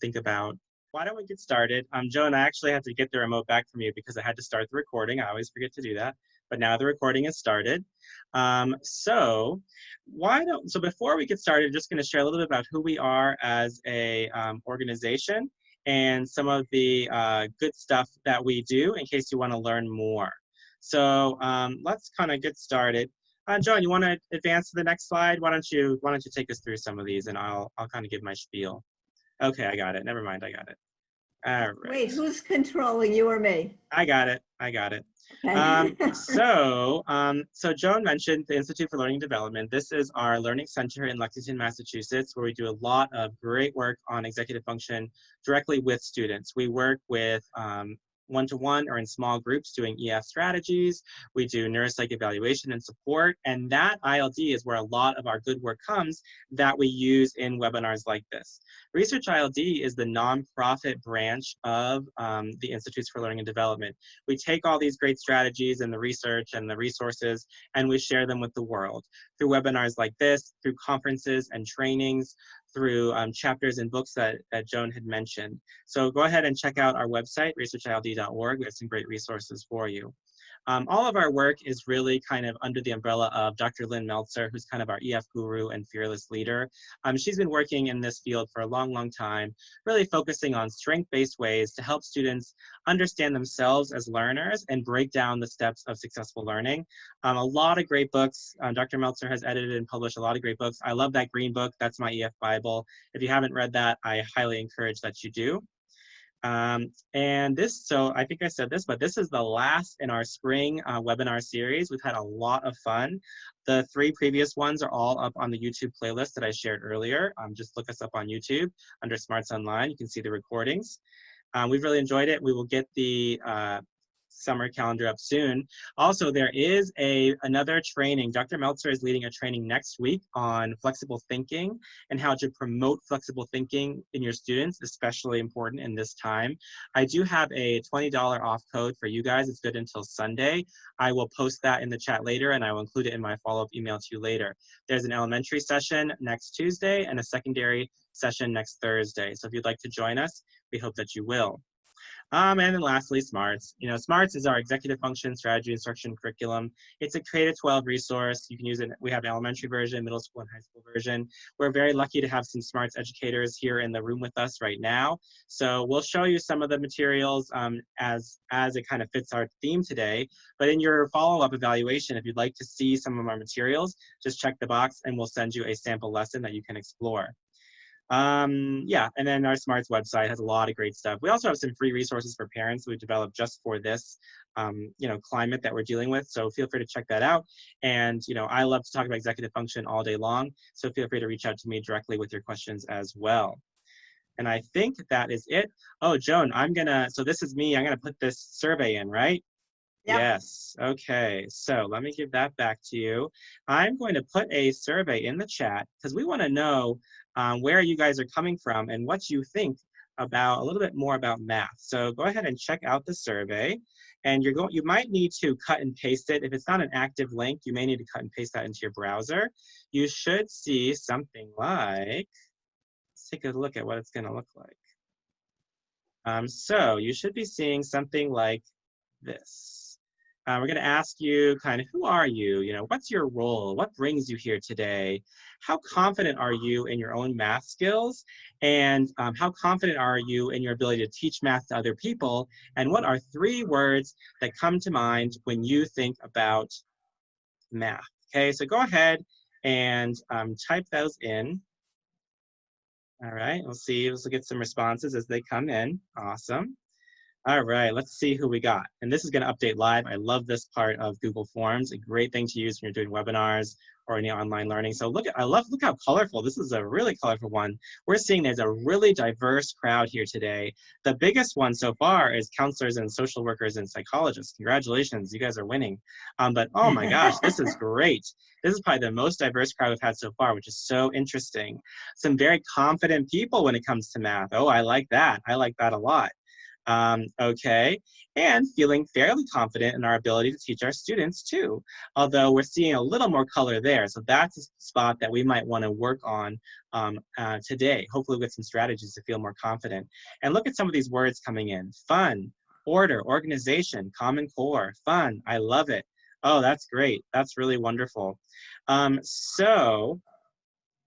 think about. Why don't we get started? Um, Joan, I actually had to get the remote back from you because I had to start the recording. I always forget to do that, but now the recording is started. Um, so why don't, so before we get started, I'm just gonna share a little bit about who we are as a um, organization and some of the uh, good stuff that we do in case you wanna learn more. So um, let's kind of get started. Uh, John, you want to advance to the next slide? Why don't you Why don't you take us through some of these, and I'll I'll kind of give my spiel. Okay, I got it. Never mind, I got it. All right. Wait, who's controlling you or me? I got it. I got it. Okay. Um, so, um, so Joan mentioned the Institute for Learning Development. This is our learning center in Lexington, Massachusetts, where we do a lot of great work on executive function directly with students. We work with um, one-to-one or in small groups doing EF strategies. We do neuropsych evaluation and support. And that ILD is where a lot of our good work comes that we use in webinars like this. Research ILD is the nonprofit branch of um, the Institutes for Learning and Development. We take all these great strategies and the research and the resources and we share them with the world through webinars like this, through conferences and trainings, through um, chapters and books that, that Joan had mentioned. So go ahead and check out our website, researchild.org. We have some great resources for you. Um, all of our work is really kind of under the umbrella of Dr. Lynn Meltzer, who's kind of our EF guru and fearless leader. Um, she's been working in this field for a long, long time, really focusing on strength-based ways to help students understand themselves as learners and break down the steps of successful learning. Um, a lot of great books. Uh, Dr. Meltzer has edited and published a lot of great books. I love that green book. That's my EF Bible. If you haven't read that, I highly encourage that you do. Um, and this, so I think I said this, but this is the last in our spring uh, webinar series. We've had a lot of fun. The three previous ones are all up on the YouTube playlist that I shared earlier. Um, just look us up on YouTube under Smarts Online. You can see the recordings. Um, we've really enjoyed it. We will get the uh, summer calendar up soon. Also, there is a another training. Dr. Meltzer is leading a training next week on flexible thinking and how to promote flexible thinking in your students, especially important in this time. I do have a $20 off code for you guys. It's good until Sunday. I will post that in the chat later and I will include it in my follow-up email to you later. There's an elementary session next Tuesday and a secondary session next Thursday. So if you'd like to join us, we hope that you will. Um, and then lastly, SMARTS. You know, SMARTS is our executive function strategy instruction curriculum. It's a K-12 resource. You can use it. We have an elementary version, middle school, and high school version. We're very lucky to have some SMARTS educators here in the room with us right now. So we'll show you some of the materials um, as, as it kind of fits our theme today. But in your follow-up evaluation, if you'd like to see some of our materials, just check the box and we'll send you a sample lesson that you can explore. Um, yeah, and then our Smarts website has a lot of great stuff. We also have some free resources for parents we've developed just for this, um, you know, climate that we're dealing with. So feel free to check that out. And, you know, I love to talk about executive function all day long. So feel free to reach out to me directly with your questions as well. And I think that is it. Oh, Joan, I'm gonna, so this is me, I'm gonna put this survey in, right? Yep. Yes, okay, so let me give that back to you. I'm going to put a survey in the chat because we wanna know um, where you guys are coming from and what you think about a little bit more about math. So go ahead and check out the survey and you're going, you might need to cut and paste it. If it's not an active link, you may need to cut and paste that into your browser. You should see something like, let's take a look at what it's gonna look like. Um, so you should be seeing something like this. Uh, we're going to ask you kind of who are you? You know, what's your role? What brings you here today? How confident are you in your own math skills? And um, how confident are you in your ability to teach math to other people? And what are three words that come to mind when you think about math? Okay, so go ahead and um, type those in. All right, we'll see, we'll get some responses as they come in. Awesome. All right, let's see who we got. And this is gonna update live. I love this part of Google Forms, a great thing to use when you're doing webinars or any online learning. So look, at, I love, look how colorful. This is a really colorful one. We're seeing there's a really diverse crowd here today. The biggest one so far is counselors and social workers and psychologists. Congratulations, you guys are winning. Um, but oh my gosh, this is great. This is probably the most diverse crowd we've had so far, which is so interesting. Some very confident people when it comes to math. Oh, I like that. I like that a lot. Um, okay, and feeling fairly confident in our ability to teach our students too, although we're seeing a little more color there. So that's a spot that we might want to work on um, uh, today, hopefully with some strategies to feel more confident. And look at some of these words coming in. Fun, order, organization, common core, fun, I love it. Oh, that's great. That's really wonderful. Um, so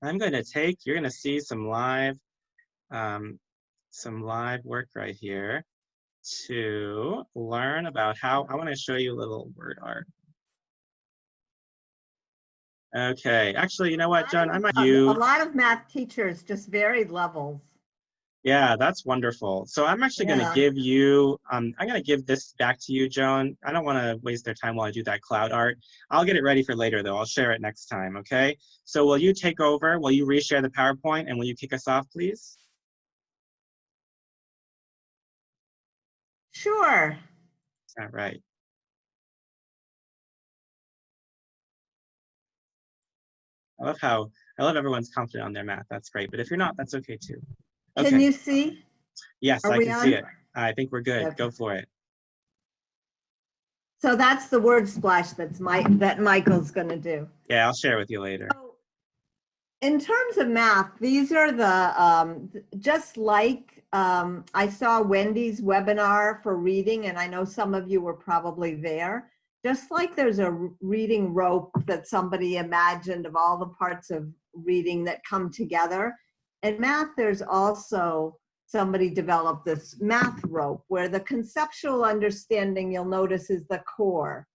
I'm going to take, you're going to see some live, um, some live work right here to learn about how, I want to show you a little word art. Okay, actually, you know what, John, I might A- you. A lot of math teachers, just varied levels. Yeah, that's wonderful. So I'm actually going to give you, um, I'm going to give this back to you, Joan. I don't want to waste their time while I do that cloud art. I'll get it ready for later, though. I'll share it next time, okay? So will you take over? Will you reshare the PowerPoint and will you kick us off, please? Sure. Is that right? I love how, I love everyone's confident on their math. That's great. But if you're not, that's okay too. Can you see? yes, are I can see it. I think we're good. Okay. Go for it. So that's the word splash that's my, that Michael's gonna do. Yeah, I'll share with you later. So, In terms of math, these are the, um, just like, um, I saw Wendy's webinar for reading, and I know some of you were probably there. Just like there's a reading rope that somebody imagined of all the parts of reading that come together. In math, there's also, somebody developed this math rope where the conceptual understanding, you'll notice, is the core.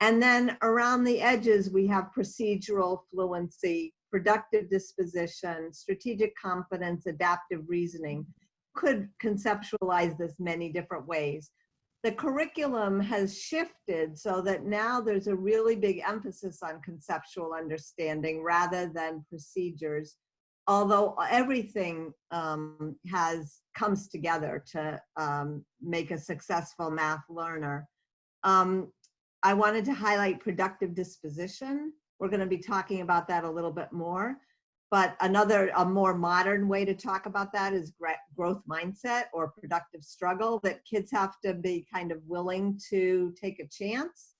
And then around the edges, we have procedural fluency, productive disposition, strategic competence, adaptive reasoning. Could conceptualize this many different ways. The curriculum has shifted so that now there's a really big emphasis on conceptual understanding rather than procedures. Although everything um, has comes together to um, make a successful math learner. Um, I wanted to highlight productive disposition. We're going to be talking about that a little bit more. But another, a more modern way to talk about that is growth mindset or productive struggle that kids have to be kind of willing to take a chance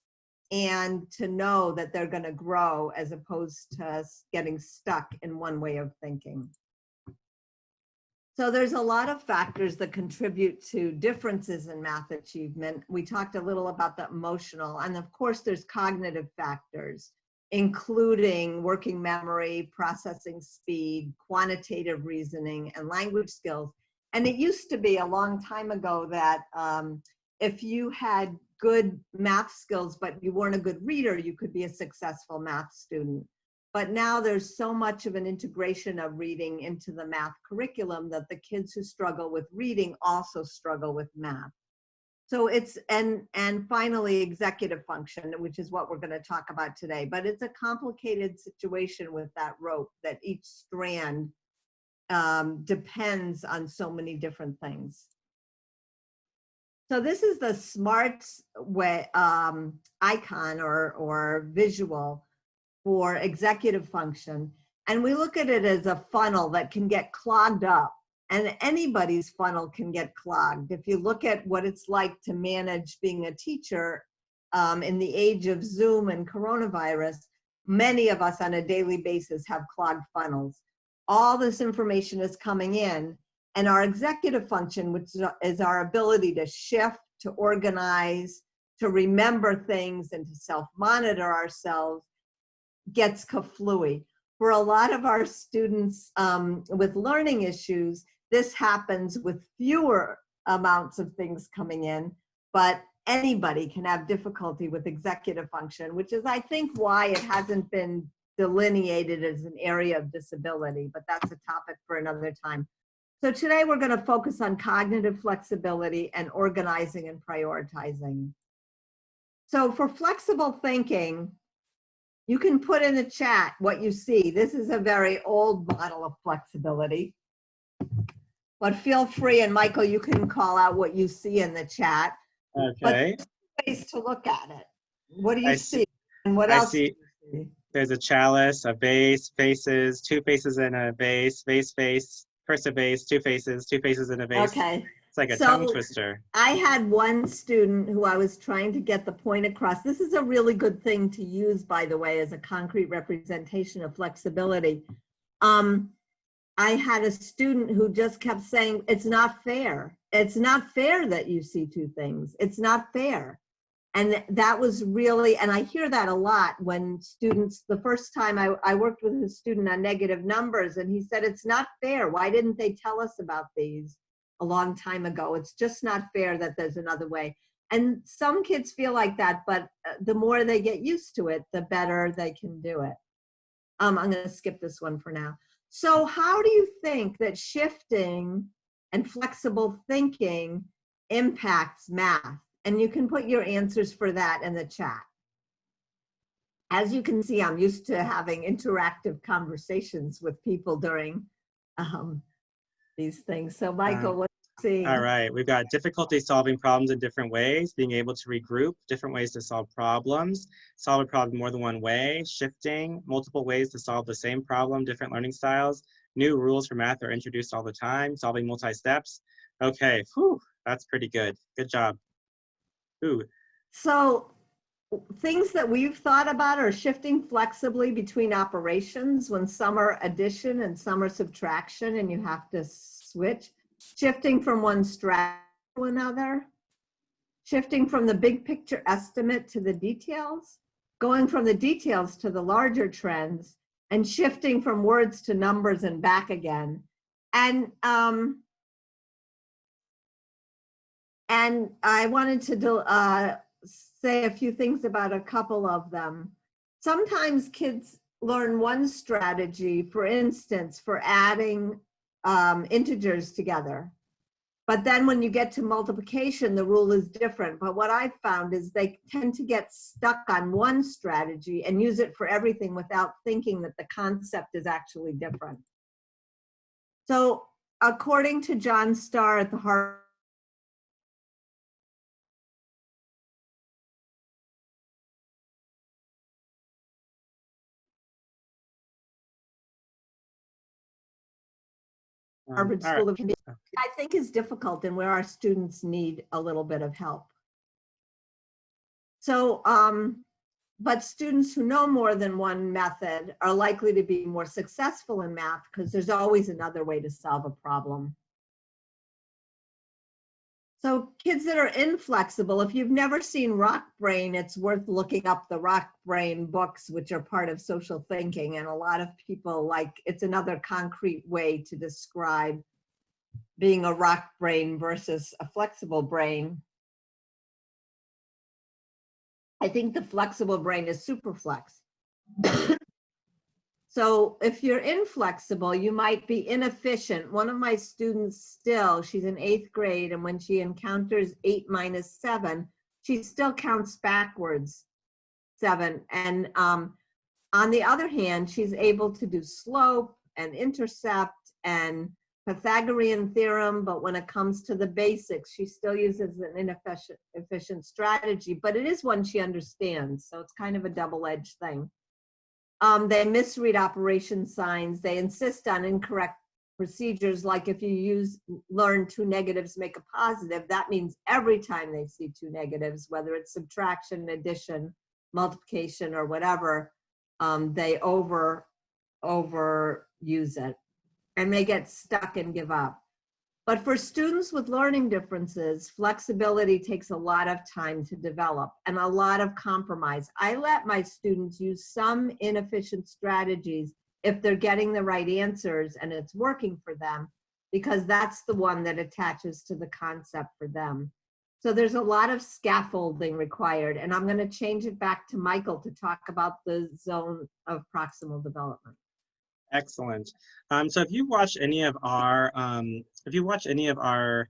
and to know that they're going to grow as opposed to getting stuck in one way of thinking. So there's a lot of factors that contribute to differences in math achievement. We talked a little about the emotional, and of course there's cognitive factors, including working memory, processing speed, quantitative reasoning, and language skills. And it used to be a long time ago that um, if you had good math skills, but you weren't a good reader, you could be a successful math student. But now there's so much of an integration of reading into the math curriculum that the kids who struggle with reading also struggle with math. So it's, and, and finally, executive function, which is what we're going to talk about today. But it's a complicated situation with that rope that each strand um, depends on so many different things. So this is the SMART way, um, icon or, or visual for executive function. And we look at it as a funnel that can get clogged up and anybody's funnel can get clogged. If you look at what it's like to manage being a teacher um, in the age of Zoom and coronavirus, many of us on a daily basis have clogged funnels. All this information is coming in and our executive function, which is our ability to shift, to organize, to remember things and to self-monitor ourselves, gets kaflooey. For a lot of our students um, with learning issues, this happens with fewer amounts of things coming in, but anybody can have difficulty with executive function, which is, I think, why it hasn't been delineated as an area of disability, but that's a topic for another time. So today we're going to focus on cognitive flexibility and organizing and prioritizing. So for flexible thinking, you can put in the chat what you see. This is a very old model of flexibility. But feel free, and Michael, you can call out what you see in the chat. Okay, Ways to look at it. What do you see- see? And what I else? do see- you see? there's a chalice, a vase, faces, two faces in a vase, vase, face, first a vase, two faces, two faces in a vase. Okay, It's like a So- tongue twister. I had one student who I was trying to get the point across. This is a really good thing to use, by the way, as a concrete representation of flexibility. Um, I had a student who just kept saying, it's not fair. It's not fair that you see two things. It's not fair. And that was really, and I hear that a lot when students, the first time I, I worked with a student on negative numbers and he said, it's not fair. Why didn't they tell us about these? a long time ago. It's just not fair that there's another way. And some kids feel like that, but uh, the more they get used to it, the better they can do it. Um, I'm going to skip this one for now. So, how do you think that shifting and flexible thinking impacts math? And you can put your answers for that in the chat. As you can see, I'm used to having interactive conversations with people during um, these things. So, Michael, what do you see? All right, we've got difficulty solving problems in different ways, being able to regroup, different ways to solve problems, solve a problem more than one way, shifting, multiple ways to solve the same problem, different learning styles, new rules for math are introduced all the time, solving multi-steps. Okay, whew, that's pretty good. Good job. Ooh, So things that we've thought about are shifting flexibly between operations when some are addition and some are subtraction and you have to switch. Shifting from one strategy to another. Shifting from the big picture estimate to the details. Going from the details to the larger trends and shifting from words to numbers and back again. And um, and I wanted to do, uh, say a few things about a couple of them. Sometimes kids learn one strategy, for instance, for adding um, integers together. But then when you get to multiplication, the rule is different. But what I've found is they tend to get stuck on one strategy and use it for everything without thinking that the concept is actually different. So according to Jon Star at the Harvard um, Harvard all right. School of Computing, I think is difficult and where our students need a little bit of help. So, um, but students who know more than one method are likely to be more successful in math because there's always another way to solve a problem. So kids that are inflexible, if you've never seen Rock Brain, it's worth looking up the Rock Brain books, which are part of social thinking. And a lot of people like, it's another concrete way to describe being a rock brain versus a flexible brain. I think the flexible brain is super flex. So if you're inflexible, you might be inefficient. One of my students still, she's in eighth grade, and when she encounters eight minus seven, she still counts backwards seven. And um, on the other hand, she's able to do slope and intercept and Pythagorean theorem, but when it comes to the basics, she still uses an inefficient efficient strategy, but it is one she understands. So it's kind of a double-edged thing. Um, they misread operation signs. They insist on incorrect procedures. Like if you use learn two negatives make a positive, that means every time they see two negatives, whether it's subtraction, addition, multiplication, or whatever, um, they over over use it and they get stuck and give up. But for students with learning differences, flexibility takes a lot of time to develop and a lot of compromise. I let my students use some inefficient strategies if they're getting the right answers and it's working for them, because that's the one that attaches to the concept for them. So there's a lot of scaffolding required, and I'm going to change it back to Michael to talk about the zone of proximal development. Excellent. Um, so if you watch any of our, um, if you watch any of our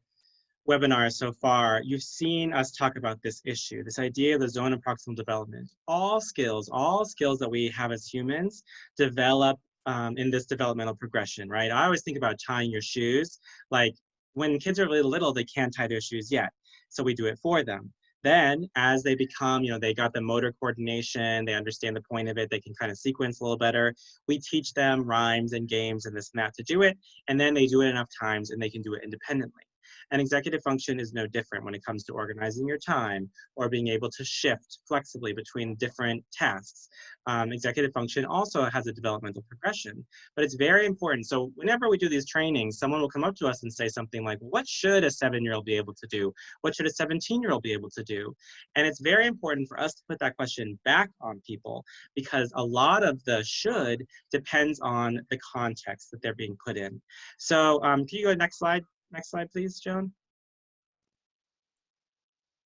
webinars so far, you've seen us talk about this issue, this idea of the zone of proximal development. All skills, all skills that we have as humans develop um, in this developmental progression, right? I always think about tying your shoes. Like when kids are really little, they can't tie their shoes yet. So we do it for them. Then as they become, you know, they got the motor coordination, they understand the point of it, they can kind of sequence a little better. We teach them rhymes and games and this and that to do it. And then they do it enough times and they can do it independently. And executive function is no different when it comes to organizing your time or being able to shift flexibly between different tasks. Um, executive function also has a developmental progression, but it's very important. So whenever we do these trainings, someone will come up to us and say something like, what should a seven-year-old be able to do? What should a 17-year-old be able to do? And it's very important for us to put that question back on people because a lot of the should depends on the context that they're being put in. So um, can you go next slide? Next slide, please, Joan.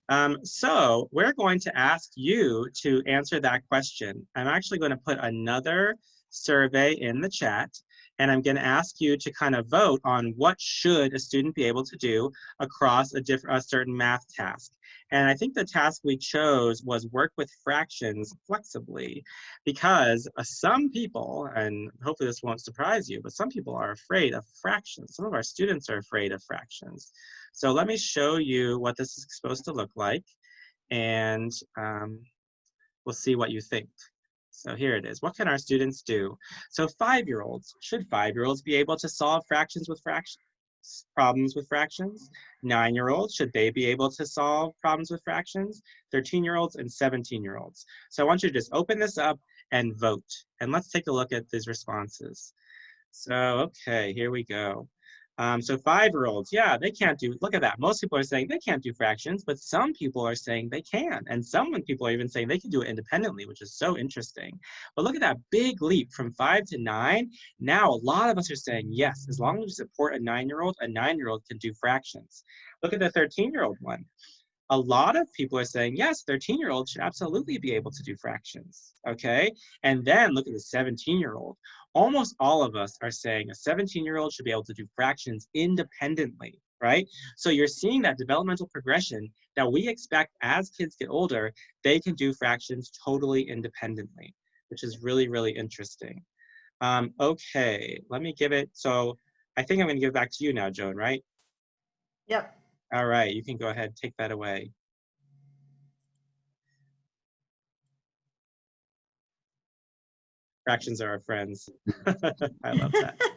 Um, so we're going to ask you to answer that question. I'm actually going to put another survey in the chat, and I'm going to ask you to kind of vote on what should a student be able to do across a, different, a certain math task. And I think the task we chose was work with fractions flexibly because uh, some people, and hopefully this won't surprise you, but some people are afraid of fractions. Some of our students are afraid of fractions. So let me show you what this is supposed to look like and um, we'll see what you think. So here it is. What can our students do? So five-year-olds, should five-year-olds be able to solve fractions with fractions? Problems with fractions? Nine-year-olds, should they be able to solve problems with fractions? 13-year-olds and 17-year-olds. So I want you to just open this up and vote. And let's take a look at these responses. So, okay, here we go. Um, so five-year-olds, yeah, they can't do, look at that. Most people are saying they can't do fractions, but some people are saying they can. And some people are even saying they can do it independently, which is so interesting. But look at that big leap from five to nine. Now, a lot of us are saying, yes, as long as we support a nine-year-old, a nine-year-old can do fractions. Look at the 13-year-old one a lot of people are saying, yes, 13-year-olds should absolutely be able to do fractions, okay? And then look at the 17 year old almost all of us are saying a 17 year old should be able to do fractions independently, right? So you're seeing that developmental progression that we expect as kids get older, they can do fractions totally independently, which is really, really interesting. Um, okay, let me give it, so I think I'm gonna give it back to you now, Joan, right? Yep. All right, you can go ahead, take that away. Fractions are our friends. I love that.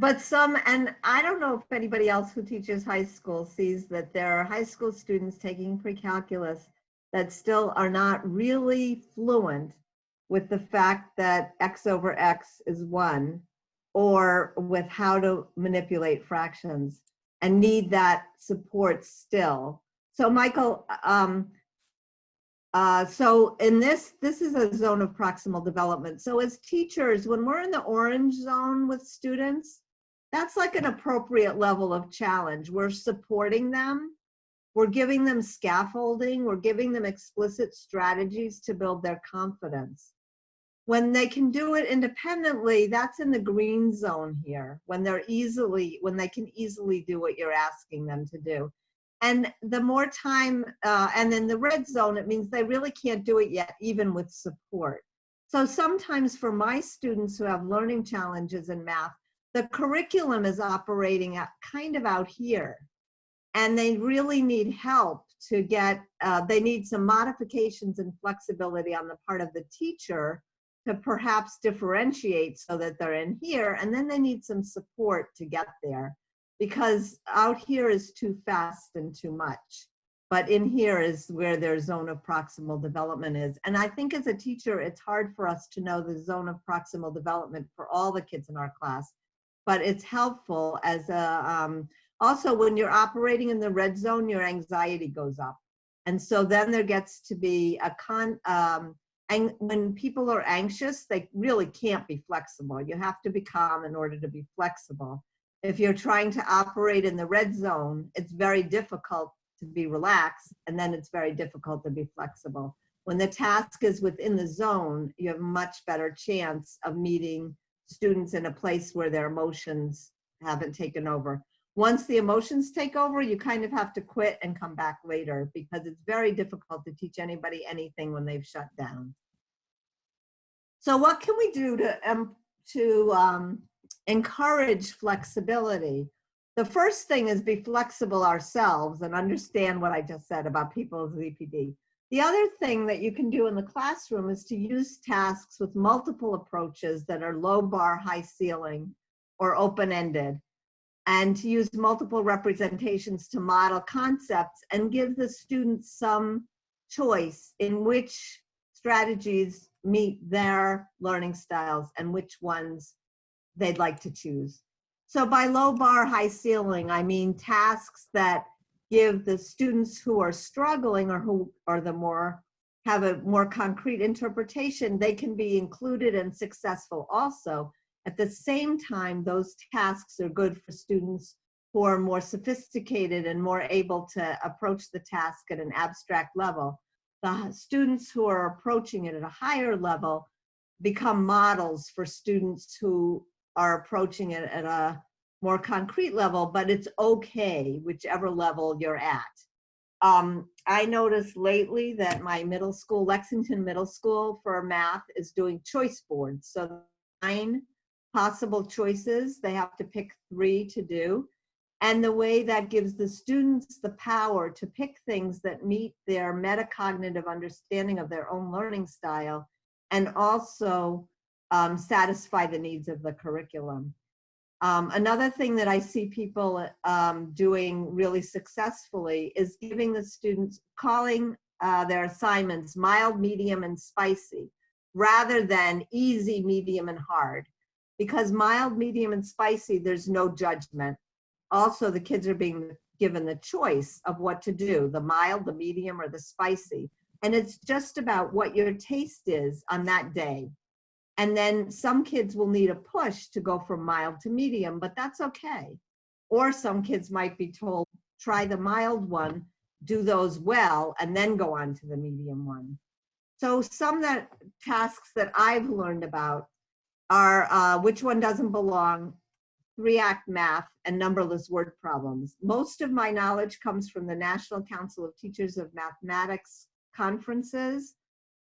But some, and I don't know if anybody else who teaches high school sees that there are high school students taking pre-calculus that still are not really fluent with the fact that x over x is one or with how to manipulate fractions and need that support still. So Michael, um, uh, so in this, this is a zone of proximal development. So as teachers, when we're in the orange zone with students, that's like an appropriate level of challenge. We're supporting them. We're giving them scaffolding. We're giving them explicit strategies to build their confidence. When they can do it independently, that's in the green zone here, when they're easily, when they can easily do what you're asking them to do. And the more time, uh, and then the red zone, it means they really can't do it yet, even with support. So sometimes for my students who have learning challenges in math, the curriculum is operating at kind of out here. And they really need help to get, uh, they need some modifications and flexibility on the part of the teacher to perhaps differentiate so that they're in here. And then they need some support to get there because out here is too fast and too much. But in here is where their zone of proximal development is. And I think as a teacher, it's hard for us to know the zone of proximal development for all the kids in our class. But it's helpful as a, um, also when you're operating in the red zone, your anxiety goes up. And so then there gets to be a con, um, and when people are anxious, they really can't be flexible. You have to be calm in order to be flexible if you're trying to operate in the red zone, it's very difficult to be relaxed and then it's very difficult to be flexible. When the task is within the zone, you have much better chance of meeting students in a place where their emotions haven't taken over. Once the emotions take over, you kind of have to quit and come back later because it's very difficult to teach anybody anything when they've shut down. So what can we do to, um, to um, encourage flexibility. The first thing is be flexible ourselves and understand what I just said about people's ZPD. The other thing that you can do in the classroom is to use tasks with multiple approaches that are low bar, high ceiling, or open-ended. and to use multiple representations to model concepts and give the students some choice in which strategies meet their learning styles and which ones they'd like to choose. So by low bar, high ceiling, I mean tasks that give the students who are struggling or who are the more have a more concrete interpretation, they can be included and successful also. At the same time, those tasks are good for students who are more sophisticated and more able to approach the task at an abstract level. The students who are approaching it at a higher level become models for students who are approaching it at a more concrete level, but it's okay, whichever level you're at. Um, I noticed lately that my middle school, Lexington Middle School for math is doing choice boards. So nine possible choices, they have to pick three to do. And the way that gives the students the power to pick things that meet their metacognitive understanding of their own learning style and also um, satisfy the needs of the curriculum. Um, another thing that I see people um, doing really successfully is giving the students, calling uh, their assignments mild, medium, and spicy, rather than easy, medium, and hard. Because mild, medium, and spicy, there's no judgment. Also, the kids are being given the choice of what to do, the mild, the medium, or the spicy. And it's just about what your taste is on that day. And then some kids will need a push to go from mild to medium, but that's okay. Or some kids might be told, try the mild one, do those well, and then go on to the medium one. So some that tasks that I've learned about are uh, which one doesn't belong, three-act math, and numberless word problems. Most of my knowledge comes from the National Council of Teachers of Mathematics conferences.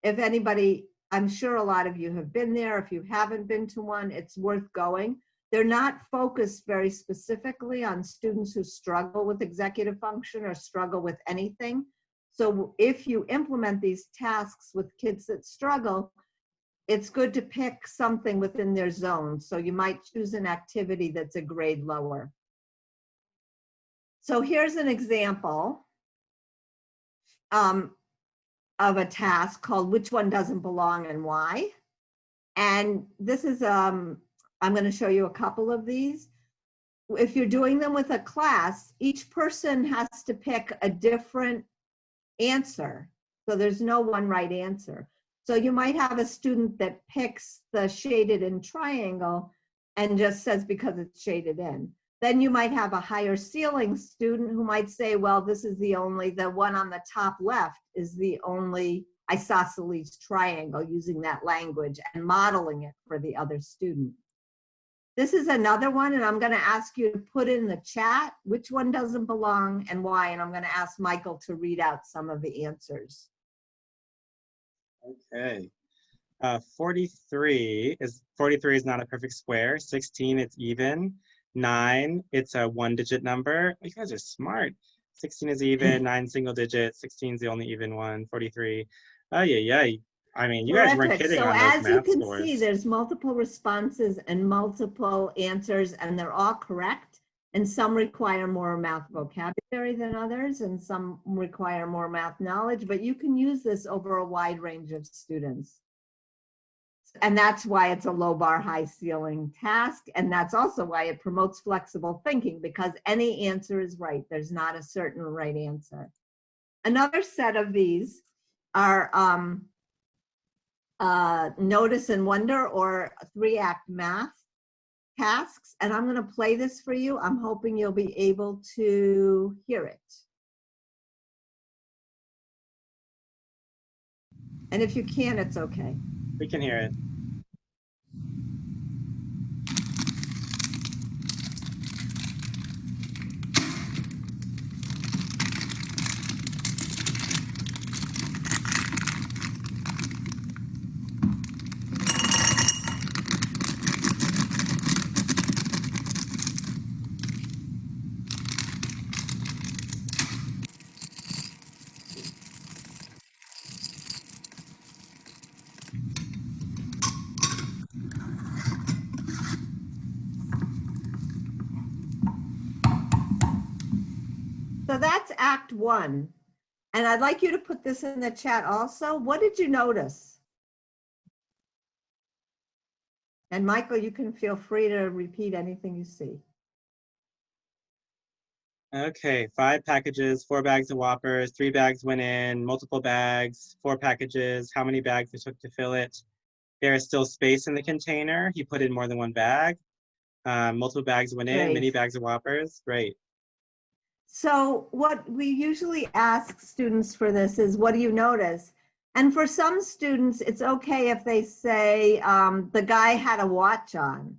If anybody I'm sure a lot of you have been there. If you haven't been to one, it's worth going. They're not focused very specifically on students who struggle with executive function or struggle with anything. So if you implement these tasks with kids that struggle, it's good to pick something within their zone. So you might choose an activity that's a grade lower. So here's an example. Um, of a task called which one doesn't belong and why. And this is, um, I'm gonna show you a couple of these. If you're doing them with a class, each person has to pick a different answer. So there's no one right answer. So you might have a student that picks the shaded in triangle and just says because it's shaded in. Then you might have a higher ceiling student who might say, well, this is the only, the one on the top left is the only isosceles triangle using that language and modeling it for the other student. This is another one, and I'm going to ask you to put in the chat which one doesn't belong and why, and I'm going to ask Michael to read out some of the answers. Okay. Uh, 43 is 43 is not a perfect square. 16 it's even. Nine, it's a one digit number. You guys are smart. 16 is even, mm. nine single digit, 16 is the only even one, 43. Oh, yeah, yeah. I mean, you guys weren't kidding so on as you math can scores. see, there's multiple responses and multiple answers, and they're all correct. And some require more math vocabulary than others, and some require more math knowledge, but you can use this over a wide range of students. And that's why it's a low bar, high ceiling task. And that's also why it promotes flexible thinking because any answer is right. There's not a certain right answer. Another set of these are um, uh, notice and wonder or three act math tasks. And I'm gonna play this for you. I'm hoping you'll be able to hear it. And if you can, it's okay. We can hear it. One. And I'd like you to put this in the chat also. What did you notice? And Michael, you can feel free to repeat anything you see. Okay, five packages, four bags of Whoppers, three bags went in, multiple bags, four packages, how many bags it took to fill it. There is still space in the container. He put in more than one bag. Um, multiple bags went in, many bags of Whoppers. Great. So what we usually ask students for this is, what do you notice? And for some students, it's okay if they say, um, the guy had a watch on,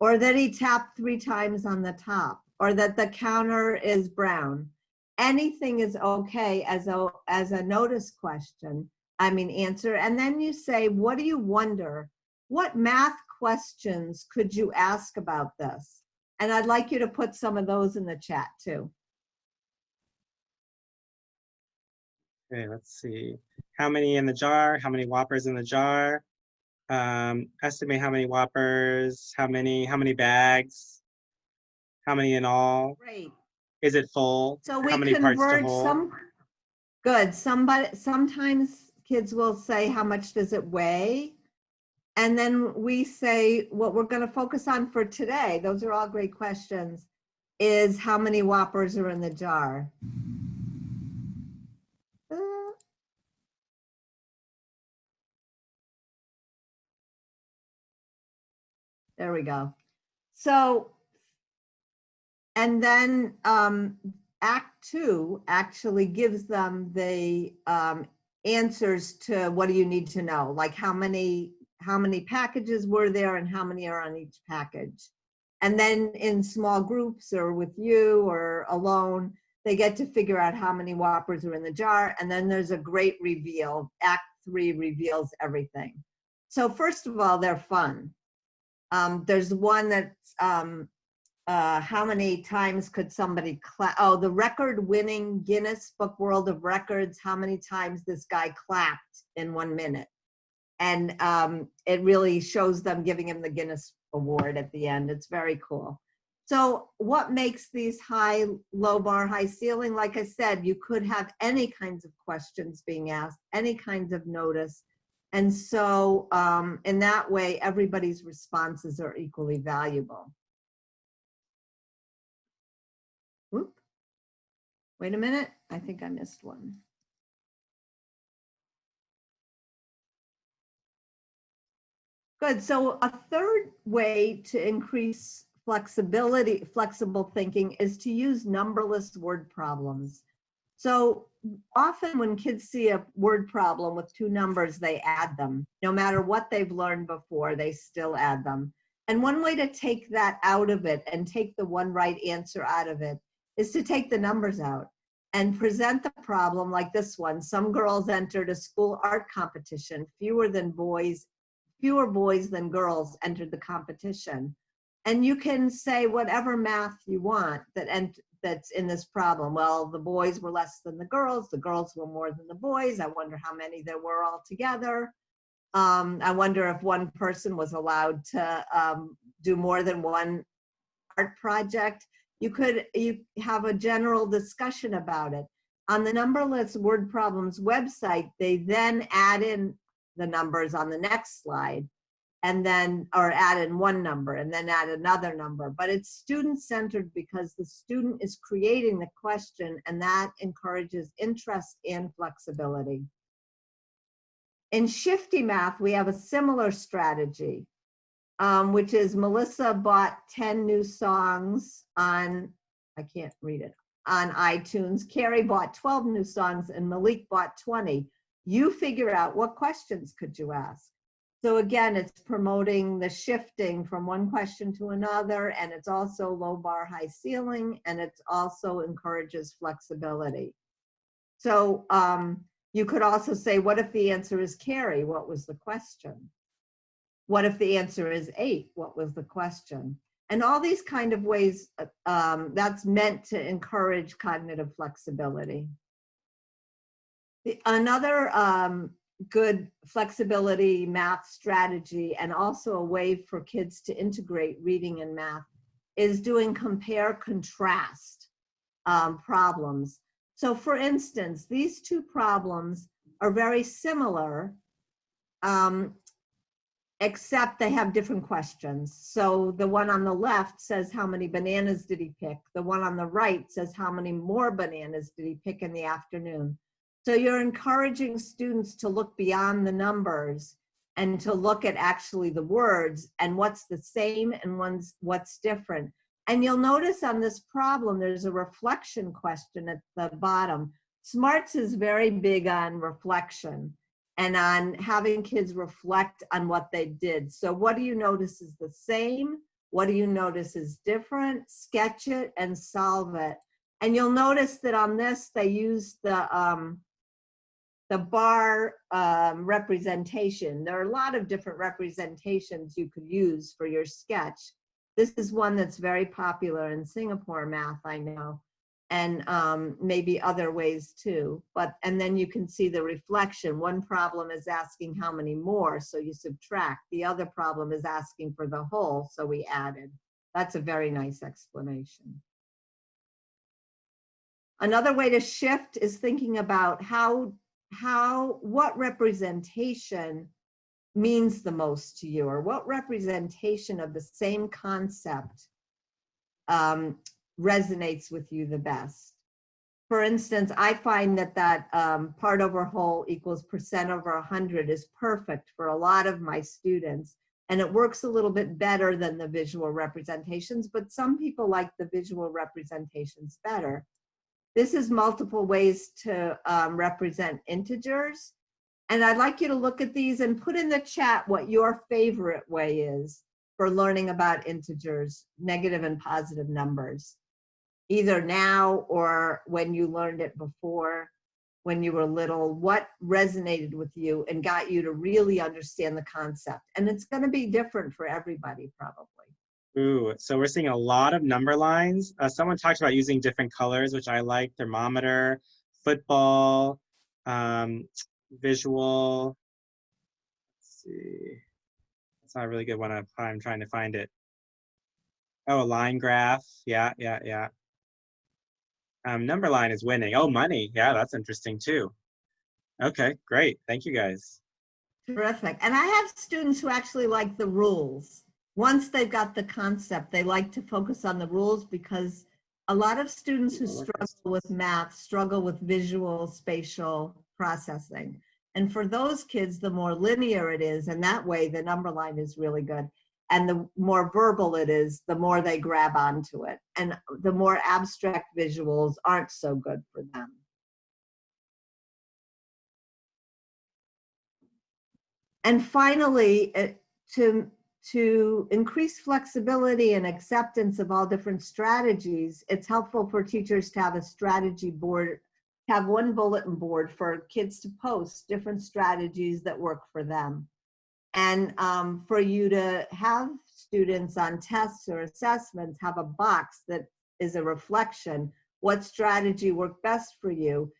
or that he tapped three times on the top, or that the counter is brown. Anything is okay as a, as a notice question, I mean, answer. And then you say, what do you wonder? What math questions could you ask about this? And I'd like you to put some of those in the chat too. Okay, let's see. How many in the jar? How many Whoppers in the jar? Um, estimate how many Whoppers, how many, how many bags? How many in all? Great. Is it full? So we How many parts to convert some, good, somebody, sometimes kids will say, how much does it weigh? And then we say, what we're gonna focus on for today, those are all great questions, is how many Whoppers are in the jar? There we go. So, and then um, Act Two actually gives them the um, answers to what do you need to know, like how many, how many packages were there and how many are on each package. And then in small groups or with you or alone, they get to figure out how many Whoppers are in the jar. And then there's a great reveal. Act Three reveals everything. So first of all, they're fun. Um, there's one that's, um, uh, how many times could somebody clap? Oh, the record winning Guinness Book World of Records, how many times this guy clapped in one minute? And um, it really shows them giving him the Guinness Award at the end. It's very cool. So what makes these high, low bar, high ceiling? Like I said, you could have any kinds of questions being asked, any kinds of notice. And so um, in that way, everybody's responses are equally valuable. Whoop. Wait a minute, I think I missed one. Good, so a third way to increase flexibility, flexible thinking is to use numberless word problems. So often when kids see a word problem with two numbers, they add them. No matter what they've learned before, they still add them. And one way to take that out of it and take the one right answer out of it is to take the numbers out and present the problem like this one. Some girls entered a school art competition, fewer than boys, fewer boys than girls entered the competition. And you can say whatever math you want that and that's in this problem. Well, the boys were less than the girls, the girls were more than the boys. I wonder how many there were altogether. Um, I wonder if one person was allowed to um, do more than one art project. You could you have a general discussion about it. On the numberless word problems website, they then add in the numbers on the next slide and then, or add in one number and then add another number. But it's student-centered because the student is creating the question and that encourages interest and flexibility. In Shifty Math, we have a similar strategy, um, which is Melissa bought 10 new songs on, I can't read it, on iTunes. Carrie bought 12 new songs and Malik bought 20. You figure out what questions could you ask? So again, it's promoting the shifting from one question to another, and it's also low bar, high ceiling, and it also encourages flexibility. So um, you could also say, what if the answer is Carrie? What was the question? What if the answer is eight? What was the question? And all these kind of ways, um, that's meant to encourage cognitive flexibility. The, another um, good flexibility math strategy and also a way for kids to integrate reading and math is doing compare contrast. um, problems. So for instance, these two problems are very similar, um, except they have different questions. So the one on the left says how many bananas did he pick? The one on the right says how many more bananas did he pick in the afternoon? So you're encouraging students to look beyond the numbers and to look at actually the words and what's the same and one's what's different. And you'll notice on this problem, there's a reflection question at the bottom. SMARTS is very big on reflection and on having kids reflect on what they did. So what do you notice is the same? What do you notice is different? Sketch it and solve it. And you'll notice that on this, they use the, um, the bar um, representation. There are a lot of different representations you could use for your sketch. This is one that's very popular in Singapore math, I know and um, maybe other ways too. But, and then you can see the reflection. One problem is asking how many more, so you subtract. The other problem is asking for the whole, so we added. That's a very nice explanation. Another way to shift is thinking about how, how, what representation means the most to you, or what representation of the same concept um, resonates with you the best. For instance, I find that that um, part over whole equals percent over 100 is perfect for a lot of my students. And it works a little bit better than the visual representations, but some people like the visual representations better. This is multiple ways to um, represent integers. And I'd like you to look at these and put in the chat what your favorite way is for learning about integers, negative and positive numbers either now or when you learned it before, when you were little, what resonated with you and got you to really understand the concept. And it's going to be different for everybody, probably. Ooh, so we're seeing a lot of number lines. Uh, someone talked about using different colors, which I like, thermometer, football, um, visual. Let's see. It's not a really good one. I'm trying to find it. Oh, a line graph. Yeah, yeah, yeah. Um, number line is winning. Oh, money. Yeah, that's interesting too. Okay, great. Thank you guys. Terrific. And I have students who actually like the rules. Once they've got the concept, they like to focus on the rules because a lot of students who struggle with math struggle with visual spatial processing. And for those kids, the more linear it is, and that way the number line is really good and the more verbal it is, the more they grab onto it. And the more abstract visuals aren't so good for them. And finally, eh, to, to increase flexibility and acceptance of all different strategies, it's helpful for teachers to have a strategy board, have one bulletin board for kids to post different strategies that work for them. And um, for you to have students on tests or assessments have a box that is a reflection what strategy worked best for you?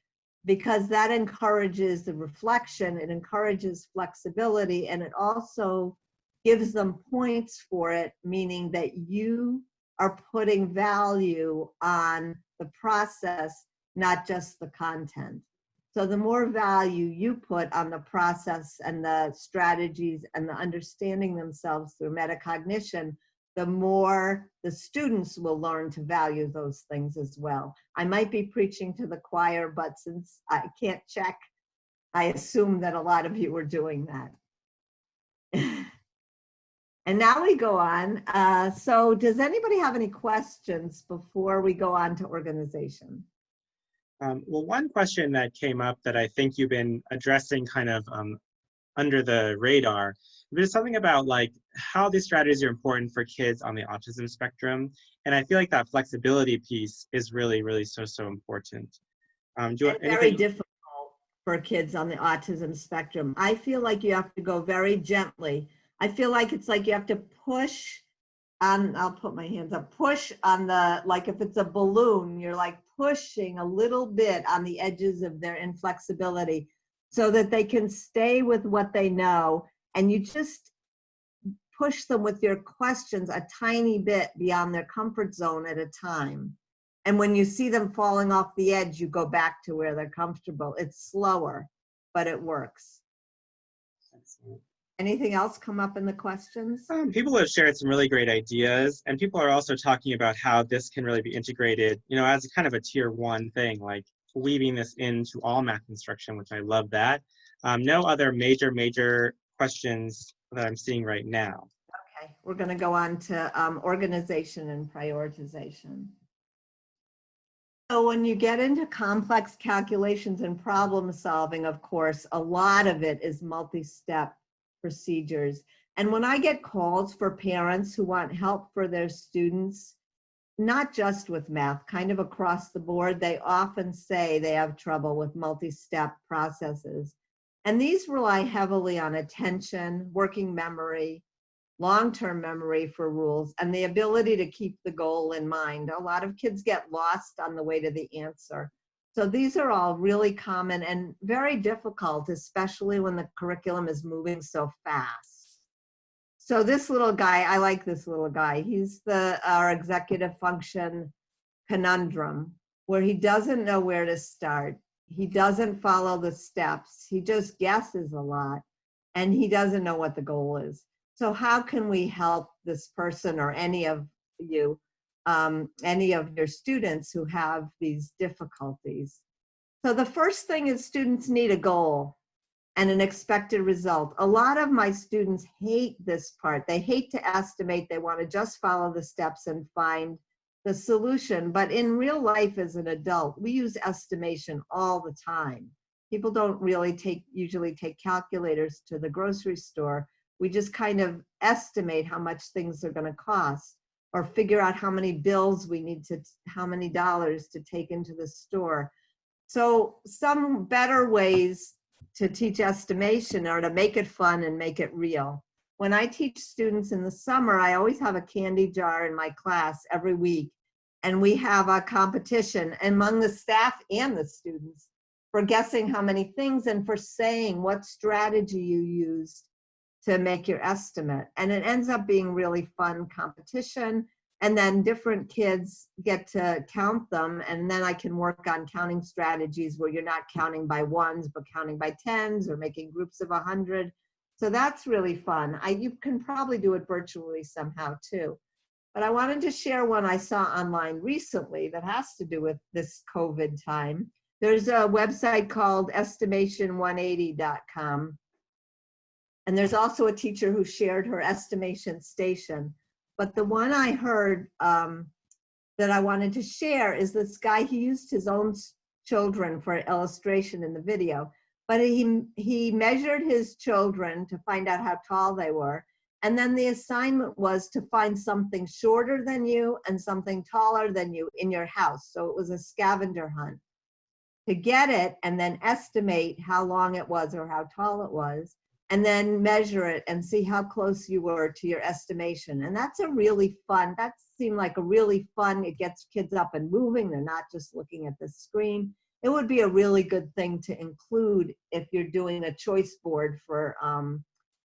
Because that encourages the reflection it encourages flexibility and it also gives them points for it meaning that you are putting value on the process not just the content so the more value you put on the process and the strategies and the understanding themselves through metacognition, the more the students will learn to value those things as well. I might be preaching to the choir, but since I can't check, I assume that a lot of you are doing that. And now we go on. Uh, so does anybody have any questions before we go on to organization? Um, well, one question that came up that I think you've been addressing kind of um, under the radar, there's something about like how these strategies are important for kids on the autism spectrum. And I feel like that flexibility piece is really, really so, so important. Um, do you, very difficult for kids on the autism spectrum. I feel like you have to go very gently. I feel like it's like you have to push on, I'll put my hands up, push on the, like if it's a balloon, you're like pushing a little bit on the edges of their inflexibility so that they can stay with what they know and you just push them with your questions a tiny bit beyond their comfort zone at a time. And when you see them falling off the edge, you go back to where they're comfortable. It's slower, but it works. Anything else come up in the questions? Um, people have shared some really great ideas, and people are also talking about how this can really be integrated, you know, as kind of a tier one thing, like weaving this into all math instruction, which I love that. Um, no other major, major questions that I'm seeing right now. Okay, we're going to go on to um, organization and prioritization. So when you get into complex calculations and problem solving, of course, a lot of it is multi-step procedures. And when I get calls for parents who want help for their students, not just with math, kind of across the board, they often say they have trouble with multi-step processes. And these rely heavily on attention, working memory, long-term memory for rules, and the ability to keep the goal in mind. A lot of kids get lost on the way to the answer. So these are all really common and very difficult, especially when the curriculum is moving so fast. So this little guy, I like this little guy. He's the our executive function conundrum, where he doesn't know where to start. He doesn't follow the steps. He just guesses a lot, and he doesn't know what the goal is. So how can we help this person or any of you, um, any of your students who have these difficulties? So the first thing is students need a goal and an expected result. A lot of my students hate this part. They hate to estimate. They want to just follow the steps and find the solution. But in real life as an adult, we use estimation all the time. People don't really take, usually take calculators to the grocery store. We just kind of estimate how much things are gonna cost or figure out how many bills we need to, how many dollars to take into the store. So some better ways to teach estimation are to make it fun and make it real. When I teach students in the summer, I always have a candy jar in my class every week. And we have a competition among the staff and the students for guessing how many things and for saying what strategy you used to make your estimate. And it ends up being really fun competition. And then different kids get to count them. And then I can work on counting strategies where you're not counting by ones, but counting by tens or making groups of a hundred. So that's really fun. I, you can probably do it virtually somehow too. But I wanted to share one I saw online recently that has to do with this COVID time. There's a website called estimation180.com. And there's also a teacher who shared her estimation station. But the one I heard um, that I wanted to share is this guy, he used his own children for illustration in the video, but he, he measured his children to find out how tall they were. And then the assignment was to find something shorter than you and something taller than you in your house. So it was a scavenger hunt to get it and then estimate how long it was or how tall it was and then measure it and see how close you were to your estimation. And that's a really fun, that seemed like a really fun, it gets kids up and moving. They're not just looking at the screen. It would be a really good thing to include if you're doing a choice board for, um,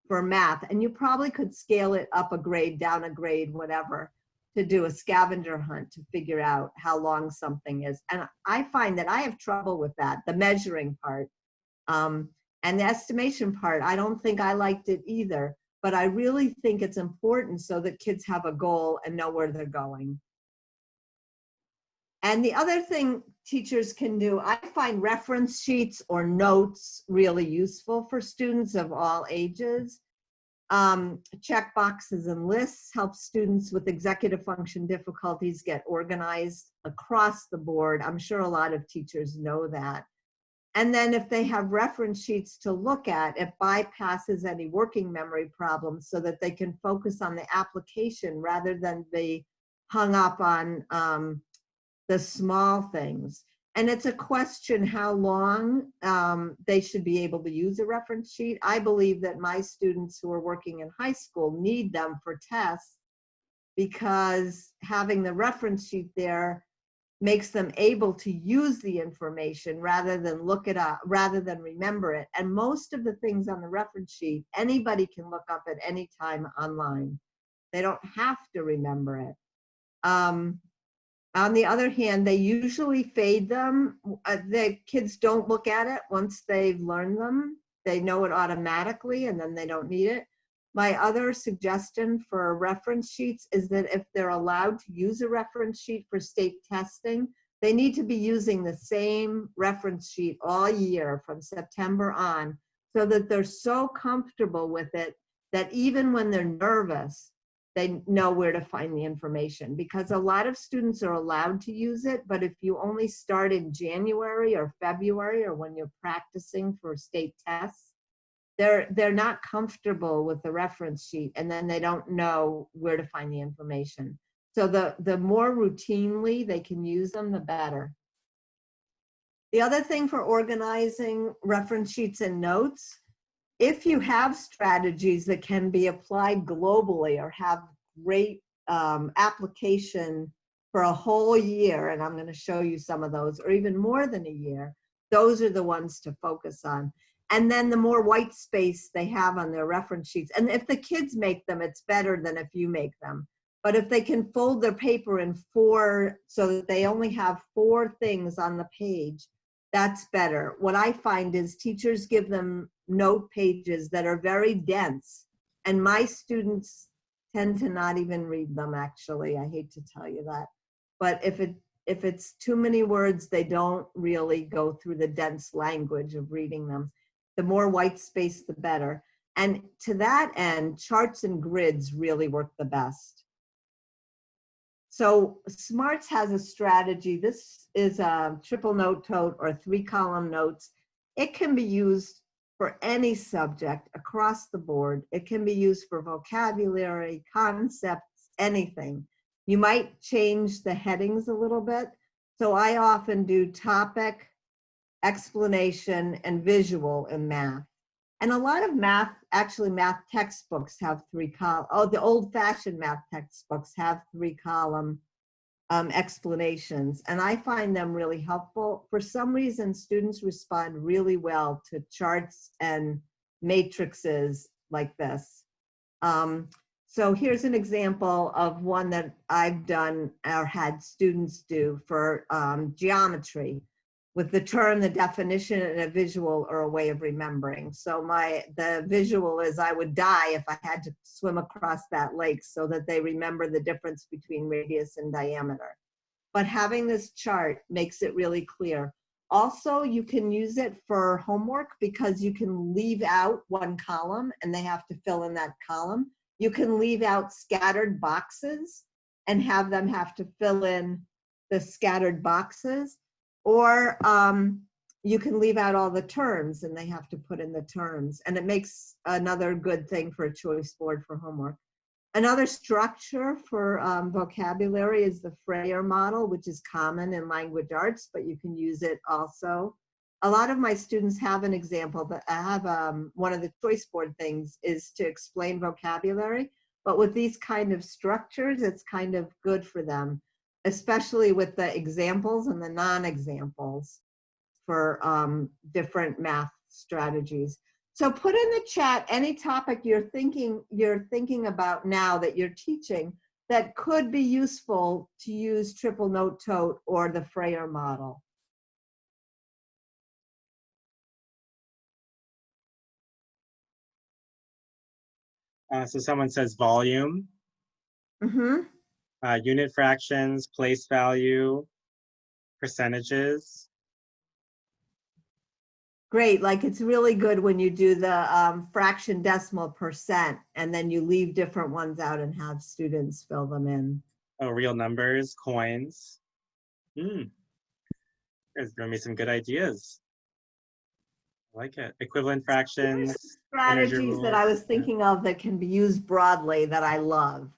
for math. And you probably could scale it up a grade, down a grade, whatever, to do a scavenger hunt to figure out how long something is. And I find that I have trouble with that, the measuring part. Um, and the estimation part, I don't think I liked it either, but I really think it's important so that kids have a goal and know where they're going. And the other thing teachers can do, I find reference sheets or notes really useful for students of all ages. Um, check boxes and lists help students with executive function difficulties get organized across the board. I'm sure a lot of teachers know that. And then if they have reference sheets to look at, it bypasses any working memory problems so that they can focus on the application rather than be hung up on um, the small things. And it's a question how long um, they should be able to use a reference sheet. I believe that my students who are working in high school need them for tests because having the reference sheet there makes them able to use the information rather than look it up, rather than remember it. And most of the things on the reference sheet, anybody can look up at any time online. They don't have to remember it. Um, On the other hand, they usually fade them. Uh, The kids don't look at it once they've learned them. They know it automatically and then they don't need it. My other suggestion for reference sheets is that if they're allowed to use a reference sheet for state testing, they need to be using the same reference sheet all year from September on so that they're so comfortable with it that even when they're nervous, they know where to find the information. Because a lot of students are allowed to use it, but if you only start in January or February or when you're practicing for state tests, they're they're not comfortable with the reference sheet and then they don't know where to find the information. So the the more routinely they can use them, the better. The other thing for organizing reference sheets and notes if you have strategies that can be applied globally or have great um, application for a whole year, and I'm going to show you some of those, or even more than a year, those are the ones to focus on. And then the more white space they have on their reference sheets, and if the kids make them, it's better than if you make them. But if they can fold their paper in four, so that they only have four things on the page, that's better. What I find is teachers give them note pages that are very dense, and my students tend to not even read them, actually. I hate to tell you that. But if it if it's too many words, they don't really go through the dense language of reading them. The more white space, the better. And to that end, charts and grids really work the best. So Smarts has a strategy. This is a triple note tote or three column notes. It can be used for any subject across the board. It can be used for vocabulary, concepts, anything. You might change the headings a little bit. So I often do topic, explanation, and visual in math. And a lot of math, actually math textbooks have three column, oh, the old fashioned math textbooks have three column um, explanations. And I find them really helpful. For some reason, students respond really well to charts and matrices like this. Um, so here's an example of one that I've done or had students do for um, geometry with the term, the definition, and a visual or a way of remembering. So my the visual is I would die if I had to swim across that lake so that they remember the difference between radius and diameter. But having this chart makes it really clear. Also, you can use it for homework because you can leave out one column and they have to fill in that column. You can leave out scattered boxes and have them have to fill in the scattered boxes or um, you can leave out all the terms and they have to put in the terms. And it makes another good thing for a choice board for homework. Another structure for um, vocabulary is the Frayer model, which is common in language arts, but you can use it also. A lot of my students have an example, but I have um, one of the choice board things is to explain vocabulary. But with these kind of structures, it's kind of good for them especially with the examples and the non-examples for um, different math strategies. So put in the chat any topic you're thinking you're thinking about now that you're teaching that could be useful to use triple note tote or the Frayer model. Uh, so someone says volume. Mm-hmm uh, unit fractions, place value, percentages. Great, like it's really good when you do the um, fraction decimal percent and then you leave different ones out and have students fill them in. Oh, real numbers, coins. Hmm. There's giving me some good ideas. I like it. Equivalent fractions. Strategies that I was thinking of that can be used broadly that I love.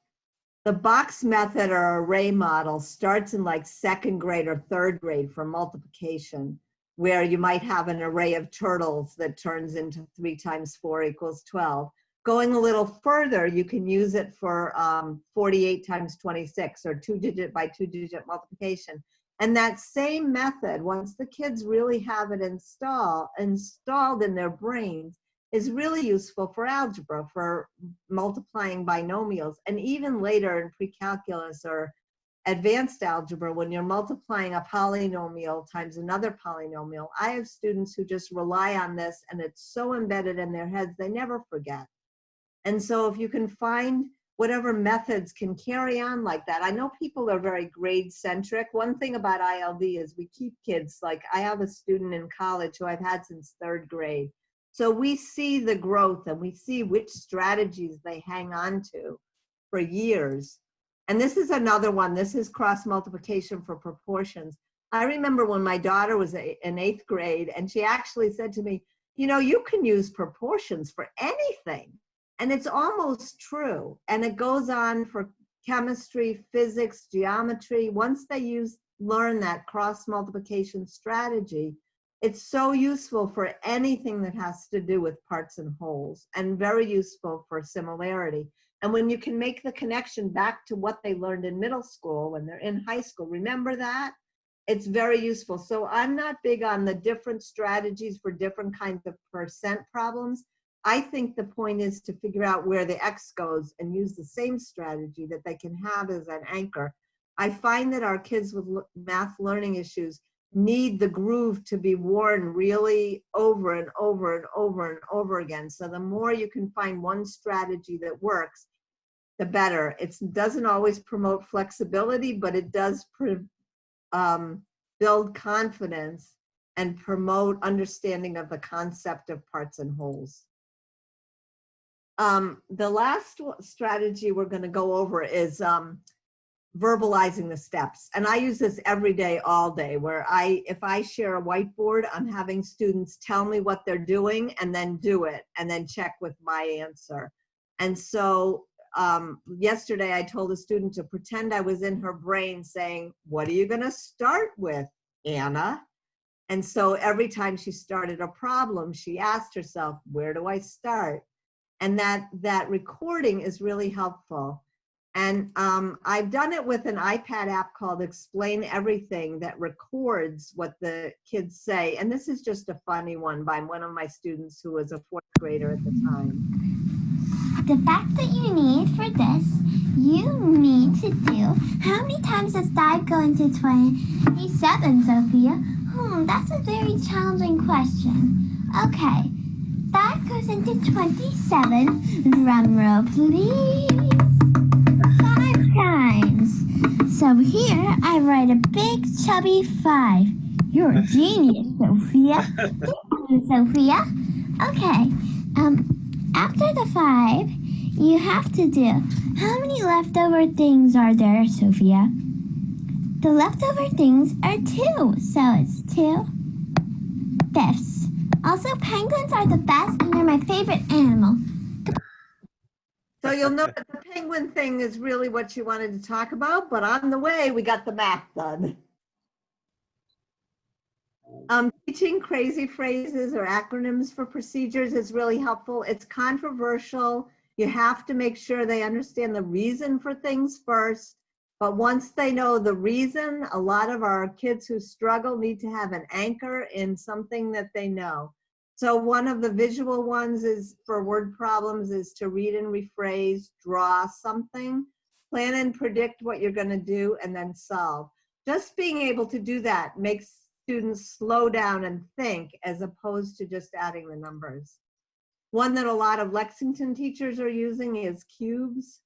The box method or array model starts in like second grade or third grade for multiplication, where you might have an array of turtles that turns into three times four equals 12. Going a little further, you can use it for um, 48 times 26 or two digit by two digit multiplication. And that same method, once the kids really have it install, installed in their brains, is really useful for algebra, for multiplying binomials, and even later in pre-calculus or advanced algebra, when you're multiplying a polynomial times another polynomial, I have students who just rely on this and it's so embedded in their heads, they never forget. And so if you can find whatever methods can carry on like that. I know people are very grade centric. One thing about ILD is we keep kids, like I have a student in college who I've had since third grade. So we see the growth and we see which strategies they hang on to for years. And this is another one. This is cross multiplication for proportions. I remember when my daughter was in eighth grade and she actually said to me, you know, you can use proportions for anything. And it's almost true. And it goes on for chemistry, physics, geometry. Once they use learn that cross multiplication strategy, it's so useful for anything that has to do with parts and wholes and very useful for similarity. And when you can make the connection back to what they learned in middle school when they're in high school, remember that? It's very useful. So I'm not big on the different strategies for different kinds of percent problems. I think the point is to figure out where the X goes and use the same strategy that they can have as an anchor. I find that our kids with math learning issues need the groove to be worn really over and over and over and over again. So the more you can find one strategy that works, the better. It doesn't always promote flexibility, but it does um, build confidence and promote understanding of the concept of parts and wholes. Um, the last strategy we're going to go over is um, verbalizing the steps. And I use this every day, all day, where I, if I share a whiteboard, I'm having students tell me what they're doing and then do it and then check with my answer. And so um, yesterday I told a student to pretend I was in her brain saying, what are you gonna start with, Anna? And so every time she started a problem, she asked herself, where do I start? and that that recording is really helpful. And um, I've done it with an iPad app called Explain Everything that records what the kids say. And this is just a funny one by one of my students who was a fourth grader at the time. The fact that you need for this, you need to do, how many times does 5 go into 27, Sophia? Hmm, that's a very challenging question. Okay, that goes into 27. Drum roll, please. So here I write a big chubby five. You're a genius, Sophia. you, Sophia. Okay. Um, after the five, you have to do, how many leftover things are there, Sophia? The leftover things are two, so it's two fifths. Also, penguins are the best and they're my favorite animal. So you'll know that the penguin thing is really what you wanted to talk about, but on the way, we got the math done. Um, teaching crazy phrases or acronyms for procedures is really helpful. It's controversial. You have to make sure they understand the reason for things first. But once they know the reason, a lot of our kids who struggle need to have an anchor in something that they know. So one of the visual ones is for word problems is to read and rephrase, draw something, plan and predict what you're gonna do, and then solve. Just being able to do that makes students slow down and think as opposed to just adding the numbers. One that a lot of Lexington teachers are using is cubes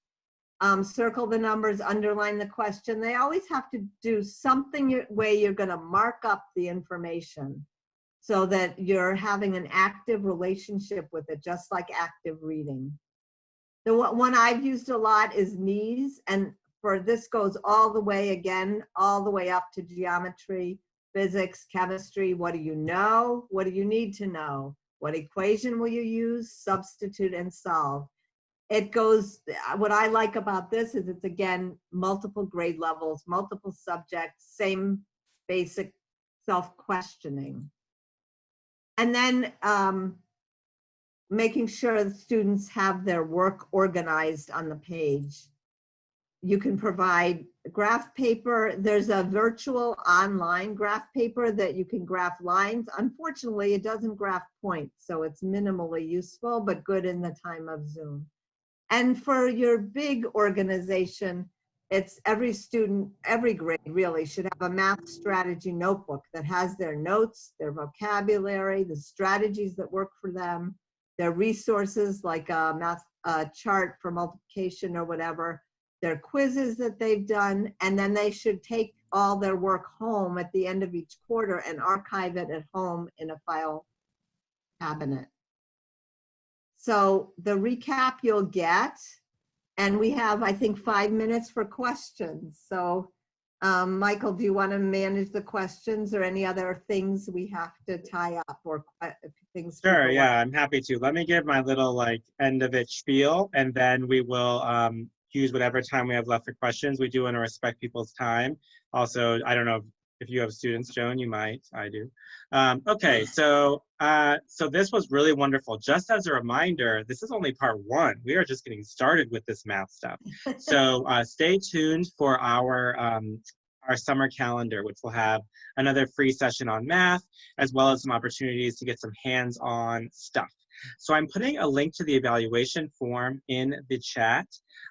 um, circle the numbers, underline the question. They always have to do something way you're gonna mark up the information so that you're having an active relationship with it, just like active reading. The one I've used a lot is knees, and for this goes all the way again, all the way up to geometry, physics, chemistry. What do you know? What do you need to know? What equation will you use? Substitute and solve it goes, uh, what I like about this is it's again, multiple grade levels, multiple subjects, same basic self-questioning. And then um, making sure the students have their work organized on the page. You can provide graph paper. There's a virtual online graph paper that you can graph lines. Unfortunately, it doesn't graph points, so it's minimally useful, but good in the time of Zoom. And for your big organization, it's every student, every grade really should have a math strategy notebook that has their notes, their vocabulary, the strategies that work for them, their resources like a math chart for multiplication or whatever, their quizzes that they've done, and then they should take all their work home at the end of each quarter and archive it at home in a file cabinet. So the recap you'll get, and we have, I think, five minutes for questions. So, um, Michael, do you want to manage the questions or any other things we have to tie up or things? Sure, yeah, want? I'm happy to. Let me give my little like end of it spiel and then we will um, use whatever time we have left for questions. We do want to respect people's time. Also, I don't know if you have students, Joan, you might, I do. Um, okay, so uh, so this was really wonderful. Just as a reminder, this is only part one. We are just getting started with this math stuff. So uh, stay tuned for our um, our summer calendar, which will have another free session on math, as well as some opportunities to get some hands-on stuff. So I'm putting a link to the evaluation form in the chat.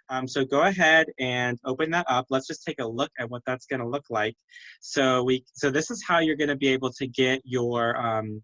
Um, so go ahead and open that up. Let's just take a look at what that's gonna look like. So we, so this is how you're gonna be able to get your, um,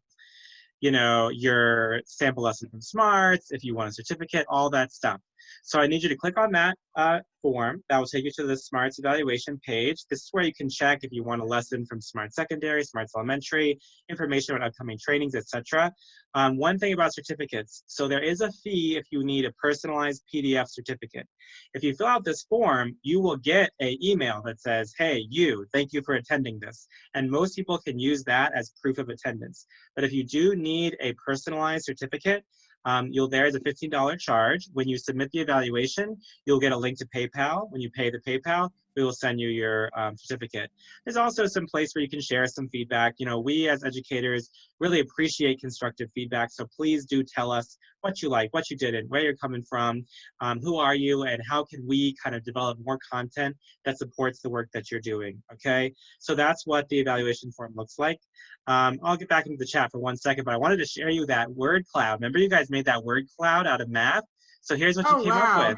you know, your sample lesson from Smarts, if you want a certificate, all that stuff. So I need you to click on that uh, form. That will take you to the Smarts evaluation page. This is where you can check if you want a lesson from Smarts Secondary, Smarts Elementary, information about upcoming trainings, etc. Um, one thing about certificates, so there is a fee if you need a personalized PDF certificate. If you fill out this form, you will get a email that says, hey, you, thank you for attending this. And most people can use that as proof of attendance. But if you do need a personalized certificate, um, you'll there is a $15 charge. When you submit the evaluation, you'll get a link to PayPal. When you pay the PayPal, we will send you your um, certificate. There's also some place where you can share some feedback. You know, we as educators really appreciate constructive feedback. So please do tell us what you like, what you didn't, where you're coming from, um, who are you, and how can we kind of develop more content that supports the work that you're doing, okay? So that's what the evaluation form looks like. Um, I'll get back into the chat for one second, but I wanted to share you that word cloud. Remember you guys made that word cloud out of math? So here's what you Oh, came wow. up with.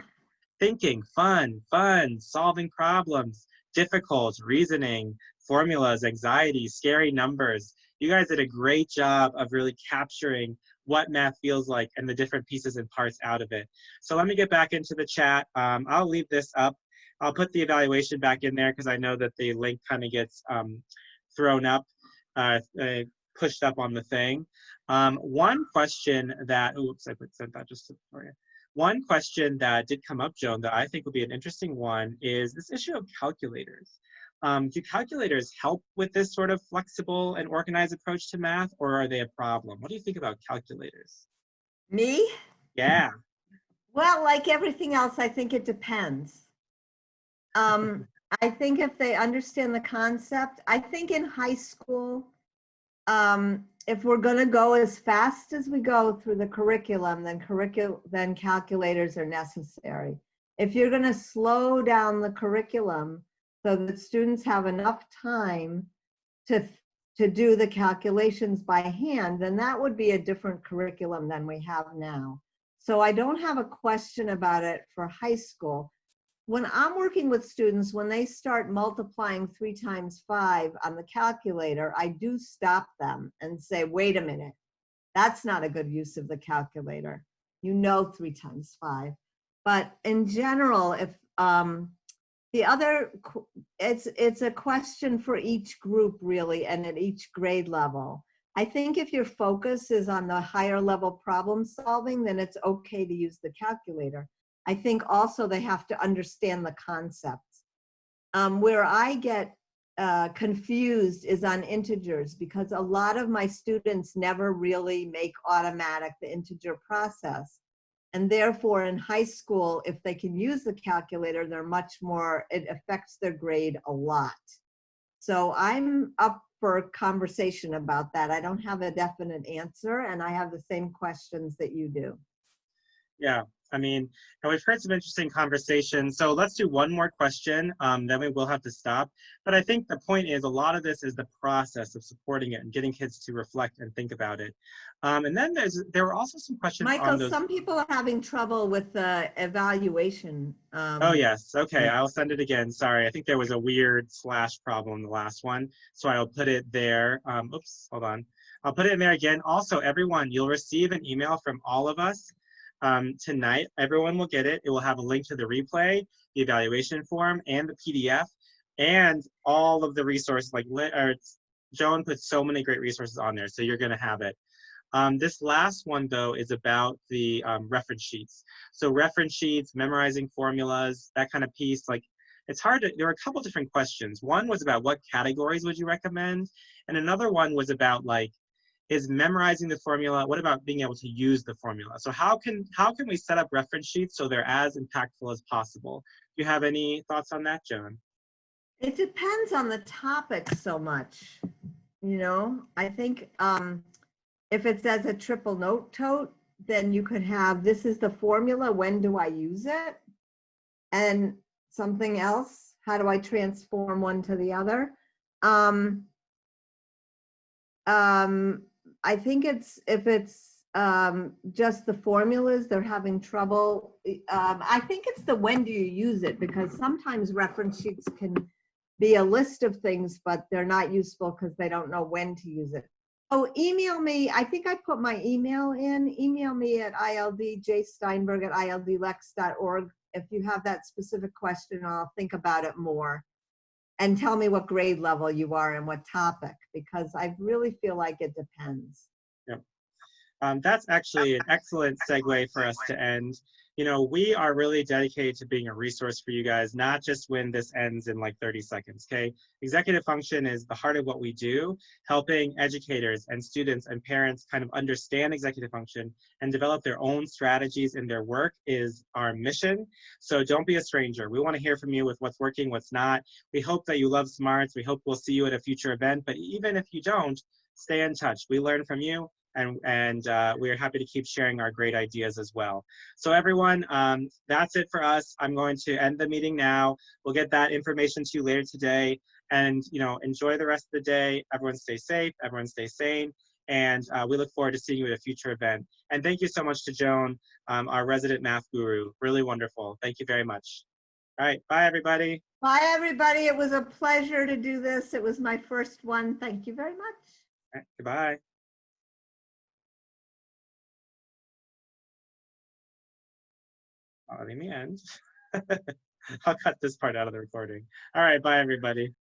Thinking, fun, fun, solving problems, difficult, reasoning, formulas, anxiety, scary numbers. You guys did a great job of really capturing what math feels like and the different pieces and parts out of it. So let me get back into the chat. Um, I'll leave this up. I'll put the evaluation back in there because I know that the link kind of gets um, thrown up, uh, uh, pushed up on the thing. Um, one question that, oops, I put sent that just for you. One question that did come up, Joan, that I think would be an interesting one is this issue of calculators. Um, do calculators help with this sort of flexible and organized approach to math, or are they a problem? What do you think about calculators? Me? Yeah. Well, like everything else, I think it depends. Um, I think if they understand the concept, I think in high school, um, if we're gonna go as fast as we go through the curriculum, then curricul, then calculators are necessary. If you're gonna slow down the curriculum so that students have enough time to, to do the calculations by hand, then that would be a different curriculum than we have now. So I don't have a question about it for high school. When I'm working with students, when they start multiplying three times five on the calculator, I do stop them and say, wait a minute, that's not a good use of the calculator. You know three times five. But in general, if um, the other, it's, it's a question for each group really and at each grade level. I think if your focus is on the higher level problem solving, then it's okay to use the calculator. I think also they have to understand the concepts. Um, where I get uh, confused is on integers because a lot of my students never really make automatic the integer process. And therefore in high school, if they can use the calculator, they're much more, it affects their grade a lot. So I'm up for conversation about that. I don't have a definite answer and I have the same questions that you do. Yeah. I mean, and we've heard some interesting conversations. So let's do one more question, um, then we will have to stop. But I think the point is a lot of this is the process of supporting it and getting kids to reflect and think about it. Um, and then there's there were also some questions on Michael, some people are having trouble with the evaluation. um, Oh, yes. Okay, I'll send it again. Sorry, I think there was a weird slash problem in the last one. So I'll put it there. Um, oops, hold on. I'll put it in there again. Also, everyone, you'll receive an email from all of us um, tonight. Everyone will get it. It will have a link to the replay, the evaluation form, and the PDF, and all of the resources. Like, li- or Joan put so many great resources on there, so you're going to have it. Um, this last one, though, is about the um, reference sheets. So reference sheets, memorizing formulas, that kind of piece, like it's hard to, there were a couple different questions. One was about what categories would you recommend? And another one was about like, is memorizing the formula, what about being able to use the formula? So how can, how can we set up reference sheets so they're as impactful as possible? Do you have any thoughts on that, Joan? It depends on the topic so much, you know? I think um, if it's as a triple note tote, then you could have, this is the formula, when do I use it? And something else, how do I transform one to the other? Um, um, I think it's, if it's um, just the formulas, they're having trouble. Um, I think it's the when do you use it, because sometimes reference sheets can be a list of things, but they're not useful because they don't know when to use it. Oh, email me. I think I put my email in. Email me at ildjsteinberg at ildlex.org. If you have that specific question, I'll think about it more. And tell me what grade level you are and what topic, because I really feel like it depends. Um, that's actually an excellent segue for us to end. You know, we are really dedicated to being a resource for you guys, not just when this ends in like 30 seconds, okay? Executive function is the heart of what we do, helping educators and students and parents kind of understand executive function and develop their own strategies in their work is our mission. So don't be a stranger. We want to hear from you with what's working, what's not. We hope that you love smarts. We hope we'll see you at a future event, but even if you don't, stay in touch. We learn from you and, and uh, we're happy to keep sharing our great ideas as well. So everyone, um, that's it for us. I'm going to end the meeting now. We'll get that information to you later today. And you know, enjoy the rest of the day. Everyone stay safe, everyone stay sane. And uh, we look forward to seeing you at a future event. And thank you so much to Joan, um, our resident math guru. Really wonderful. Thank you very much. All right, bye everybody. Bye, everybody. It was a pleasure to do this. It was my first one. Thank you very much. All right, goodbye. Let me end. I'll cut this part out of the recording. All right, bye everybody.